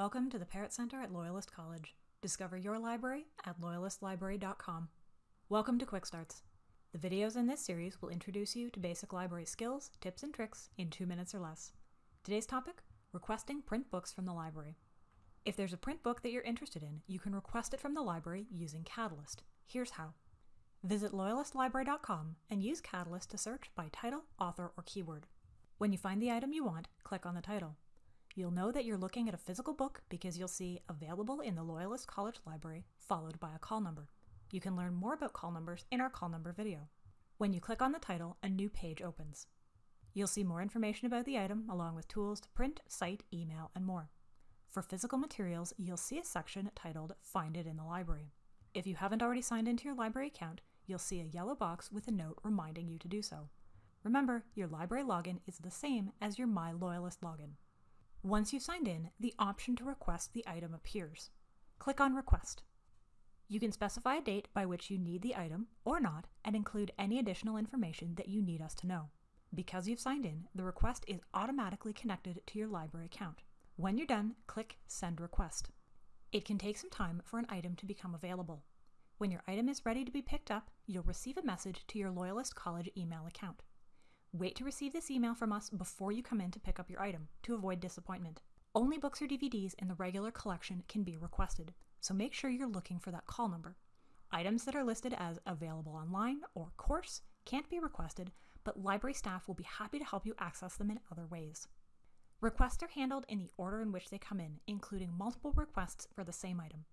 Welcome to the Parrott Center at Loyalist College. Discover your library at loyalistlibrary.com. Welcome to Quick Starts. The videos in this series will introduce you to basic library skills, tips, and tricks in two minutes or less. Today's topic requesting print books from the library. If there's a print book that you're interested in, you can request it from the library using Catalyst. Here's how. Visit loyalistlibrary.com and use Catalyst to search by title, author, or keyword. When you find the item you want, click on the title. You'll know that you're looking at a physical book because you'll see available in the Loyalist College Library, followed by a call number. You can learn more about call numbers in our call number video. When you click on the title, a new page opens. You'll see more information about the item along with tools to print, cite, email, and more. For physical materials, you'll see a section titled Find It in the Library. If you haven't already signed into your library account, you'll see a yellow box with a note reminding you to do so. Remember, your library login is the same as your My Loyalist login. Once you've signed in, the option to request the item appears. Click on Request. You can specify a date by which you need the item or not and include any additional information that you need us to know. Because you've signed in, the request is automatically connected to your library account. When you're done, click Send Request. It can take some time for an item to become available. When your item is ready to be picked up, you'll receive a message to your Loyalist College email account. Wait to receive this email from us before you come in to pick up your item to avoid disappointment. Only books or DVDs in the regular collection can be requested, so make sure you're looking for that call number. Items that are listed as available online or course can't be requested, but library staff will be happy to help you access them in other ways. Requests are handled in the order in which they come in, including multiple requests for the same item.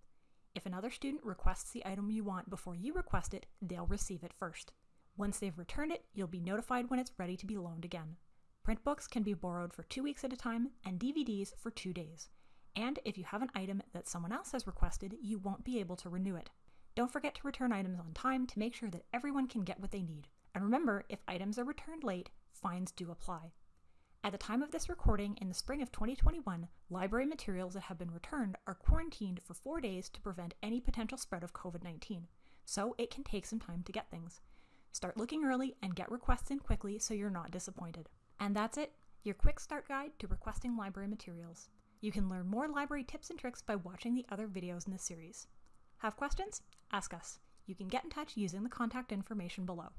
If another student requests the item you want before you request it, they'll receive it first. Once they've returned it, you'll be notified when it's ready to be loaned again. Print books can be borrowed for two weeks at a time and DVDs for two days. And if you have an item that someone else has requested, you won't be able to renew it. Don't forget to return items on time to make sure that everyone can get what they need. And remember, if items are returned late, fines do apply. At the time of this recording, in the spring of 2021, library materials that have been returned are quarantined for four days to prevent any potential spread of COVID 19, so it can take some time to get things. Start looking early and get requests in quickly so you're not disappointed. And that's it, your quick start guide to requesting library materials. You can learn more library tips and tricks by watching the other videos in this series. Have questions? Ask us. You can get in touch using the contact information below.